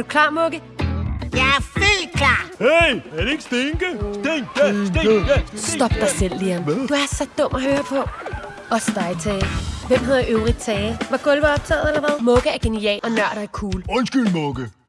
du klar, Mugge? Jeg er fuldt klar. Hey, er det ikke Stinke? Mm-hmm. Stinke, Stinke, Stop dig selv, Liam. Du er så dum at høre på. Også dig, Tage. Hvem hedder øvrigt Tage? Var gulvet optaget, eller hvad? Mugge er genial, og nørder er cool. Undskyld, Mugge.